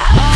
Oh.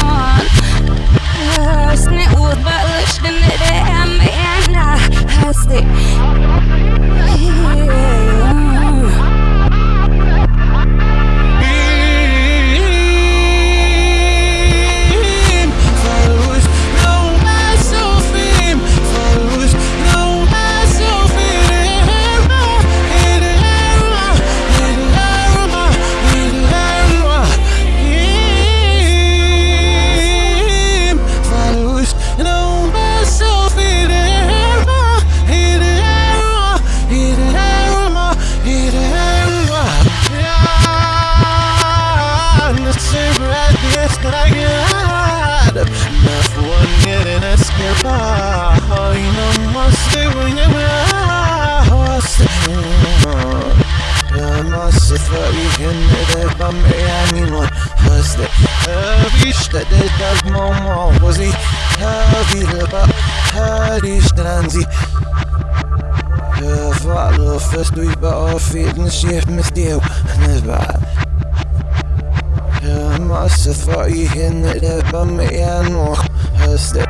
Miami Hustle Erwischte das Moment wo sie Wieder Hadistan sie Follow first we bought fit and shift me still Never Jag måste få in det på mig igen och hösten